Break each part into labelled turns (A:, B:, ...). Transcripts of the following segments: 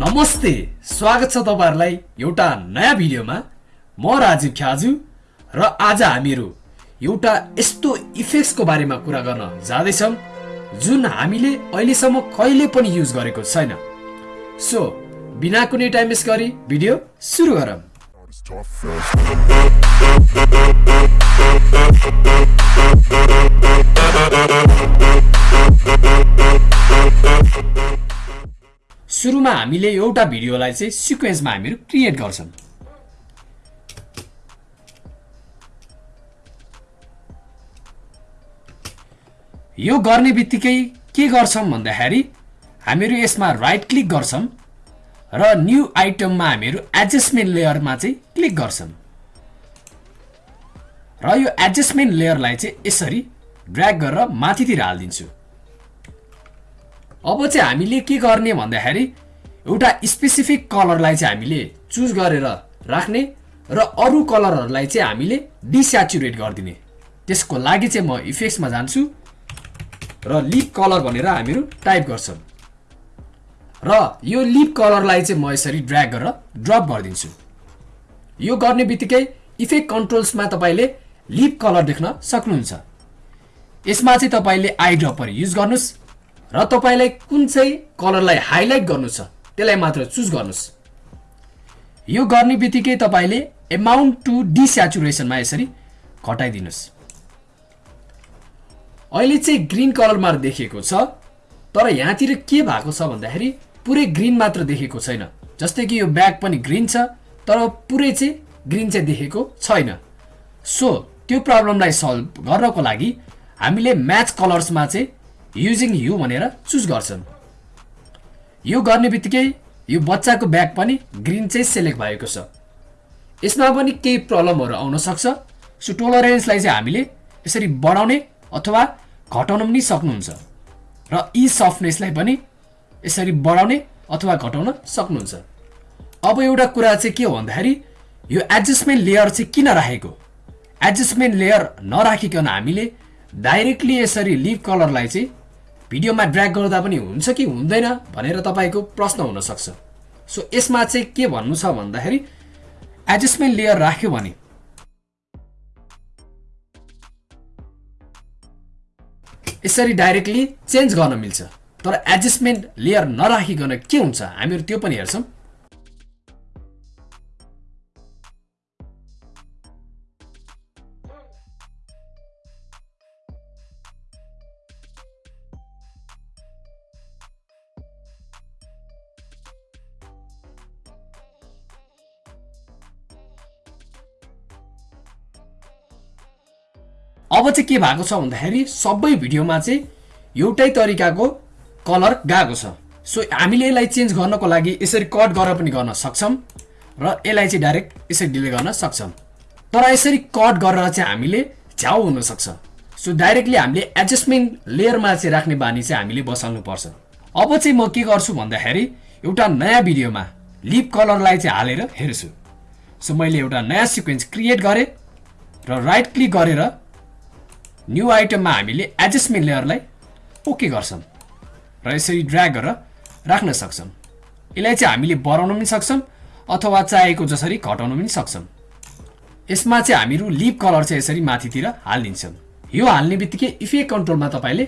A: नमस्ते स्वागत छ तपाईँहरूलाई एउटा नयाँ भिडियोमा। म राजीव ख्याजु र आज हामीहरू एउटा यस्तो इफेक्ट्सको बारेमा कुरा गर्न जाँदैछौँ जुन हामीले अहिलेसम्म कहिले पनि युज गरेको छैन। सो बिना कुनै टाइम वेस्ट गरी भिडियो सुरु गरौँ। सुरुमा हामीले एउटा भिडियोलाई चाहिँ सिक्वेन्समा हामीहरू क्रिएट गर्छौँ। यो गर्ने बित्तिकै के गर्छौँ भन्दाखेरि हामीहरू यसमा राइट क्लिक गर्छौँ र न्यू आइटममा हामीहरू एडजस्टमेन्ट लेयरमा चाहिँ क्लिक गर्छौँ। र यो एडजस्टमेन्ट लेयरलाई चाहिँ यसरी ड्र्याग गरेर माथितिर हालिदिन्छु। अब चाहिँ हामीले के गर्ने भन्दाखेरि एउटा स्पेसिफिक कलरलाई चाहिँ हामीले चुज गरेर राख्ने र अरू कलरहरूलाई चाहिँ हामीले डिस्याचुरेट गरिदिने। त्यसको लागि चाहिँ म इफेक्ट्समा जान्छु र लिप कलर भनेर हामीहरू टाइप गर्छौँ। र यो लिप कलरलाई चाहिँ म यसरी ड्र्याग गरेर ड्रप गरिदिन्छु। यो गर्ने बित्तिकै इफेक्ट कन्ट्रोल्समा तपाईँले लिप कलर देख्न सक्नुहुन्छ। यसमा चाहिँ तपाईँले आई ड्रपर युज गर्नुहोस्। र तपाईँलाई कुन चाहिँ कलरलाई हाइलाइट गर्नु छ त्यसलाई मात्र चुज गर्नुहोस्। यो गर्ने बित्तिकै तपाईँले एमाउन्ट टु डिस्याचुरेसनमा यसरी घटाइदिनुहोस्। अहिले चाहिँ ग्रिन कलरमा देखिएको छ तर यहाँतिर के भएको छ भन्दाखेरि पुरै ग्रिन मात्र देखेको छैन। जस्तै कि यो ब्याग पनि ग्रिन छ तर पुरै चाहिँ ग्रिन चाहिँ देखेको छैन। सो त्यो प्रब्लमलाई सल्भ गर्नको लागि हामीले म्याच कलर्समा चाहिँ युजिङ यु भनेर चुज गर्छौँ यो गर्ने बित्तिकै यो बच्चाको ब्याग पनि ग्रिन चाहिँ सेलेक्ट भएको छ। यसमा पनि केही प्रब्लमहरू आउन सक्छ। सो टोलरेन्सलाई चाहिँ हामीले यसरी बढाउने अथवा घटाउन पनि सक्नुहुन्छ। र यी सफ्टनेसलाई पनि यसरी बढाउने अथवा घटाउन सक्नुहुन्छ। अब एउटा कुरा चाहिँ के हो भन्दाखेरि यो एडजस्टमेन्ट लेयर चाहिँ किन राखेको? एडजस्टमेन्ट लेयर नराखिकन हामीले डाइरेक्टली यसरी लिभ कलरलाई चाहिँ भिडियोमा ड्र्याग गर्दा पनि हुन्छ कि हुँदैन भनेर तपाईँको प्रश्न हुनसक्छ। सो यसमा चाहिँ के भन्नु छ भन्दाखेरि एडजस्टमेन्ट लेयर राख्यो भने। यसरी डाइरेक्टली चेन्ज गर्न मिल्छ। तर एडजस्टमेन्ट लेयर नराखिकन के हुन्छ? हामीहरू त्यो पनि हेर्छौँ। अब चाहिँ के भएको छ भन्दाखेरि सबै भिडियोमा चाहिँ एउटै तरिकाको कलर गएको छ। सो हामीले यसलाई चेन्ज गर्नको लागि यसरी कट गरेर पनि गर्न सक्छौँ र यसलाई चाहिँ डाइरेक्ट यसरी डिले गर्न सक्छौँ। तर यसरी कट गरेर चाहिँ हामीले झ्याउ हुनसक्छ। सो डाइरेक्टली हामीले एडजस्टमेन्ट लेयरमा चाहिँ राख्ने बानी चाहिँ हामीले बसाल्नु पर्छ अब चाहिँ म के गर्छु भन्दाखेरि एउटा नयाँ भिडियोमा लिप कलरलाई चाहिँ हालेर हेर्छु। सो मैले एउटा नयाँ सिक्वेन्स क्रिएट गरेँ र राइट क्लिक गरेर न्यू आइटममा हामीले एडजस्टमेन्ट लेयरलाई ओके गर्छौँ। र यसरी ड्र्याग गरेर राख्न सक्छौँ। यसलाई चाहिँ हामीले बढाउन पनि सक्छौँ अथवा चाहेको जसरी घटाउन पनि सक्छौँ। यसमा चाहिँ हामीहरू लिप कलर चाहिँ यसरी माथितिर हालिदिन्छौँ। यो हाल्ने बित्तिकै इफेक्ट कन्ट्रोलमा तपाईँले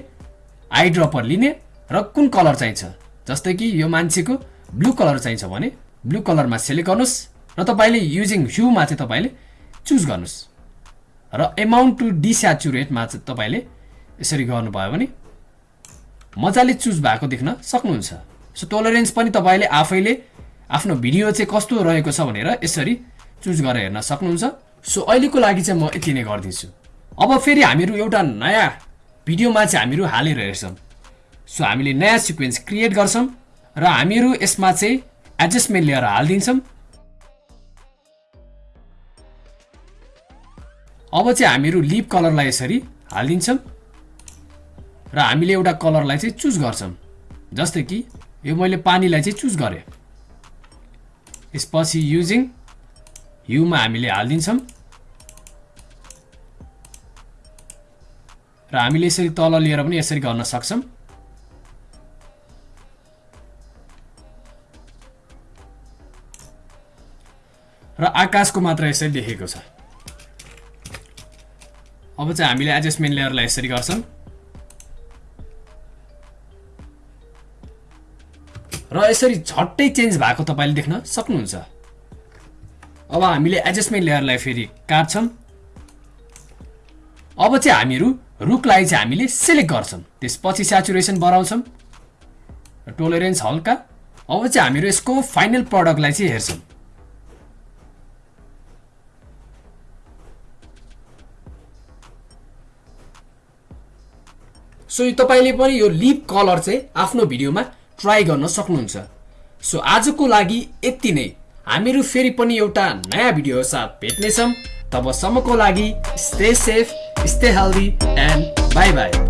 A: आई ड्रपर लिने र कुन कलर चाहिन्छ जस्तै कि यो मान्छेको ब्लू कलर चाहिन्छ भने ब्लू कलरमा सेलेक्ट गर्नुहोस् र तपाईँले युजिङ ह्युमा चाहिँ तपाईँले चुज गर्नुहोस्। र एमाउन्ट टु डिस्याचुरेटमा चाहिँ तपाईँले यसरी गर्नुभयो भने मजाले चुज भएको देख्न सक्नुहुन्छ। सो टोलरेन्स पनि तपाईँले आफैले आफ्नो भिडियो चाहिँ कस्तो रहेको छ भनेर यसरी चुज गरेर हेर्न सक्नुहुन्छ। सो अहिलेको लागि चाहिँ म यति नै गरिदिन्छु अब फेरि हामीहरू एउटा नयाँ भिडियोमा चाहिँ हामीहरू हालेर हेर्छौँ। सो हामीले नयाँ सिक्वेन्स क्रिएट गर्छौँ र हामीहरू यसमा चाहिँ एडजस्टमेन्ट लिएर हालिदिन्छौँ। अब चाहिँ हामीहरू लिप कलरलाई यसरी हालिदिन्छौँ र हामीले एउटा कलरलाई चाहिँ चुज गर्छौँ। जस्तै कि यो मैले पानीलाई चाहिँ चुज गरेँ। यसपछि युजिङ युमा हामीले हालिदिन्छौँ। र हामीले यसरी तल लिएर पनि यसरी गर्न सक्छौँ। र आकाशको मात्र यसरी लेखेको छ। अब चाहिँ हामीले एडजस्टमेन्ट लेयरलाई यसरी गर्छौँ। र यसरी झट्टै चेन्ज भएको तपाईँले देख्न सक्नुहुन्छ। अब हामीले एडजस्टमेन्ट लेयरलाई फेरि काट्छौँ। अब चाहिँ हामीहरू रुखलाई चाहिँ हामीले सिलेक्ट गर्छौँ। त्यसपछि सेचुरेसन बढाउँछौँ। टोलरेन्स हल्का। अब चाहिँ हामीहरू यसको फाइनल प्रडक्टलाई चाहिँ हेर्छौँ। सो यो तपाईँले पनि यो लिप कलर चाहिँ आफ्नो भिडियोमा ट्राई गर्न सक्नुहुन्छ। सो आजको लागि यति नै। हामीहरू फेरि पनि एउटा नयाँ भिडियो साथ भेट्नेछौँ। तबसम्मको लागि stay safe stay healthy and bye bye